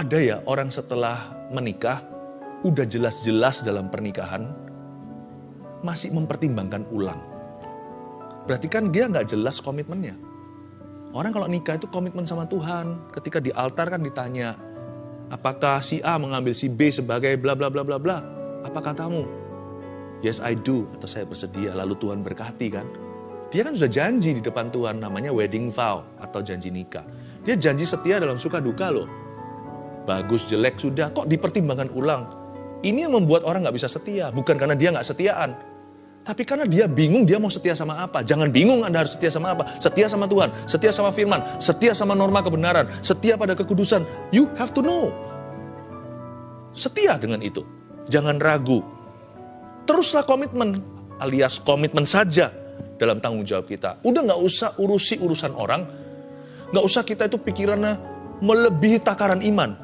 Ada ya orang setelah menikah, udah jelas-jelas dalam pernikahan, masih mempertimbangkan ulang. Berarti kan dia nggak jelas komitmennya. Orang kalau nikah itu komitmen sama Tuhan. Ketika di altar kan ditanya, apakah si A mengambil si B sebagai bla bla bla bla bla? Apa katamu? Yes I do, atau saya bersedia, lalu Tuhan berkati kan. Dia kan sudah janji di depan Tuhan, namanya wedding vow atau janji nikah. Dia janji setia dalam suka duka loh bagus jelek sudah. Kok dipertimbangkan ulang? Ini yang membuat orang nggak bisa setia. Bukan karena dia nggak setiaan. Tapi karena dia bingung dia mau setia sama apa. Jangan bingung anda harus setia sama apa. Setia sama Tuhan setia sama firman setia sama norma kebenaran setia pada kekudusan. You have to know. Setia dengan itu. Jangan ragu. Teruslah komitmen alias komitmen saja dalam tanggung jawab kita. Udah nggak usah urusi urusan orang. Nggak usah kita itu pikirannya melebihi takaran iman